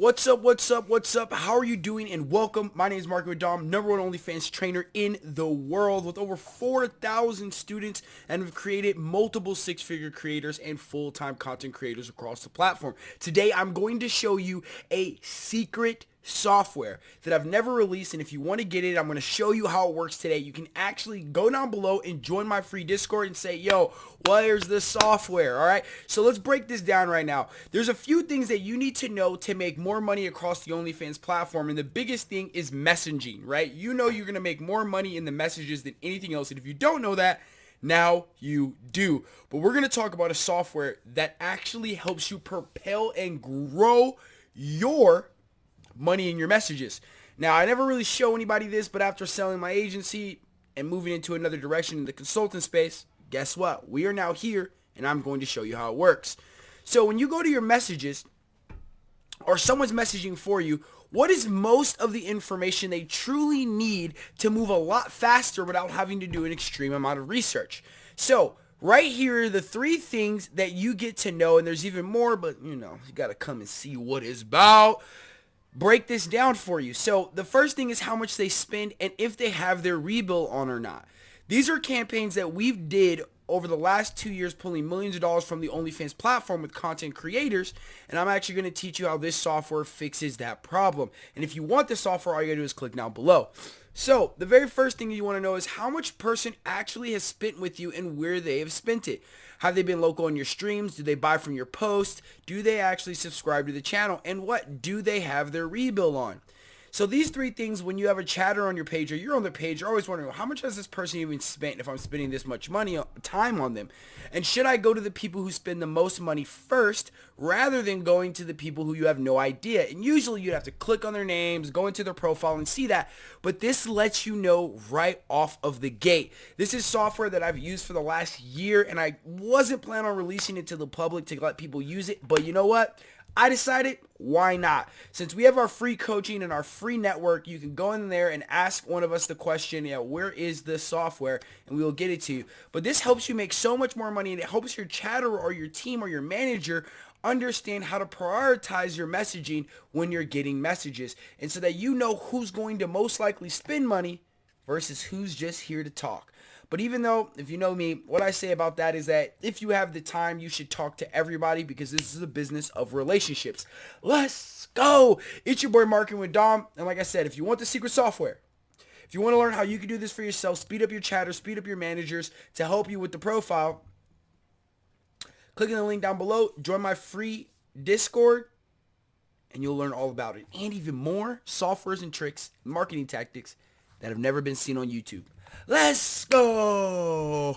What's up, what's up, what's up? How are you doing? And welcome. My name is Marco Dom, number one OnlyFans trainer in the world with over 4,000 students and have created multiple six-figure creators and full-time content creators across the platform. Today, I'm going to show you a secret software that I've never released and if you want to get it I'm going to show you how it works today. You can actually go down below and join my free discord and say yo where's the software? All right? So let's break this down right now. There's a few things that you need to know to make more money across the OnlyFans platform and the biggest thing is messaging right? You know you're going to make more money in the messages than anything else and if you don't know that now you do. But we're going to talk about a software that actually helps you propel and grow your money in your messages. Now, I never really show anybody this, but after selling my agency and moving into another direction in the consultant space, guess what? We are now here, and I'm going to show you how it works. So when you go to your messages, or someone's messaging for you, what is most of the information they truly need to move a lot faster without having to do an extreme amount of research? So right here are the three things that you get to know, and there's even more, but you know, you got to come and see what it's about break this down for you. So the first thing is how much they spend and if they have their rebill on or not. These are campaigns that we've did over the last two years pulling millions of dollars from the OnlyFans platform with content creators and I'm actually going to teach you how this software fixes that problem. And if you want the software, all you got to do is click down below. So the very first thing you want to know is how much person actually has spent with you and where they have spent it. Have they been local on your streams? Do they buy from your post? Do they actually subscribe to the channel? And what do they have their rebill on? So these three things, when you have a chatter on your page or you're on their page, you're always wondering, how much has this person even spent if I'm spending this much money, uh, time on them? And should I go to the people who spend the most money first rather than going to the people who you have no idea? And usually you'd have to click on their names, go into their profile and see that. But this lets you know right off of the gate. This is software that I've used for the last year and I wasn't planning on releasing it to the public to let people use it. But you know what? I decided, why not? Since we have our free coaching and our free network, you can go in there and ask one of us the question, yeah, where is the software? And we will get it to you. But this helps you make so much more money and it helps your chatter or your team or your manager understand how to prioritize your messaging when you're getting messages. And so that you know who's going to most likely spend money versus who's just here to talk. But even though, if you know me, what I say about that is that if you have the time, you should talk to everybody because this is a business of relationships. Let's go. It's your boy Marketing with Dom. And like I said, if you want the secret software, if you want to learn how you can do this for yourself, speed up your chatter, speed up your managers to help you with the profile, click on the link down below, join my free Discord, and you'll learn all about it. And even more softwares and tricks, marketing tactics that have never been seen on YouTube. Let's go!